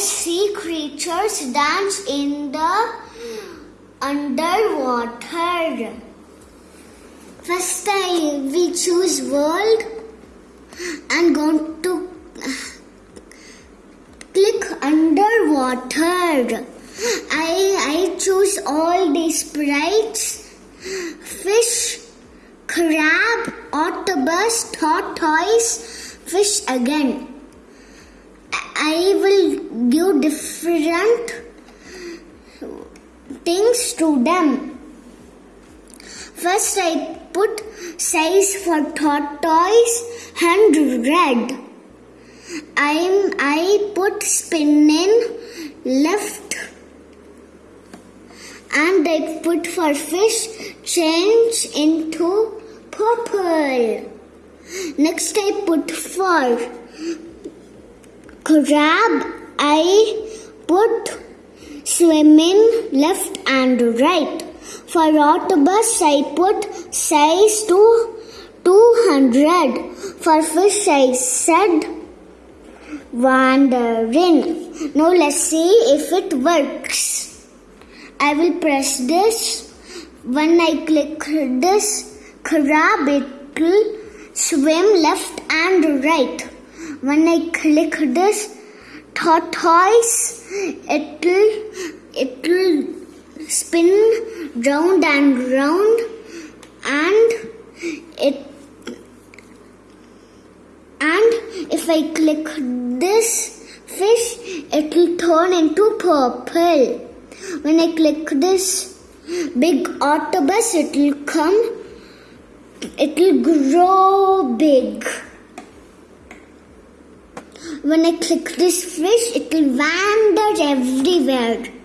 octopus dance in the underwater. First I we choose world and going to click underwater. I I choose all the sprites, fish, crab, octopus, tortoise, fish again. I will give different things to them. First, I put size for tortoise and red. I'm I put spinning left and I put for fish change into purple. Next, I put for crab. I put swimming left and right. For octopus, I put size to 200. For fish, I said wandering. Now let's see if it works. I will press this. When I click this crab, it will swim left and right. When I click this tortoise, it will it will spin round and round and it and if I click this fish it will turn into purple. When I click this big octopus it will come it will grow big when I click this fish it will wander everywhere